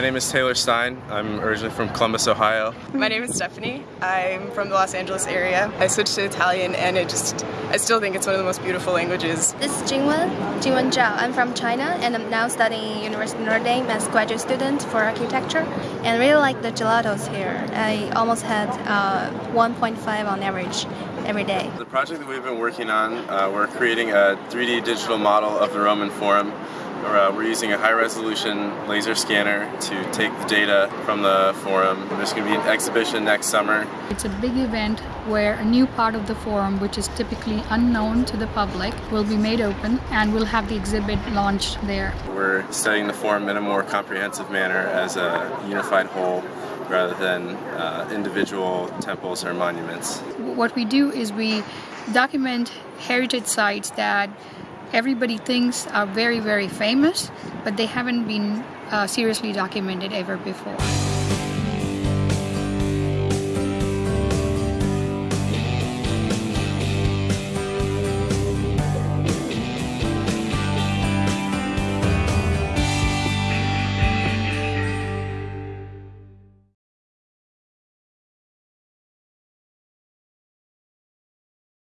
my name is Taylor Stein. I'm originally from Columbus, Ohio. My name is Stephanie. I'm from the Los Angeles area. I switched to Italian and it just, I still think it's one of the most beautiful languages. This is Jingwen, Jingwen Zhao. I'm from China and I'm now studying at University of Notre Dame as graduate student for architecture and really like the gelatos here. I almost had uh, 1.5 on average every day. The project that we've been working on, uh, we're creating a 3D digital model of the Roman Forum. Uh, we're using a high resolution laser scanner to take the data from the forum. There's going to be an exhibition next summer. It's a big event where a new part of the forum, which is typically unknown to the public, will be made open and we'll have the exhibit launched there. We're studying the forum in a more comprehensive manner as a unified whole rather than uh, individual temples or monuments. What we do is we document heritage sites that everybody thinks are very, very famous, but they haven't been uh, seriously documented ever before.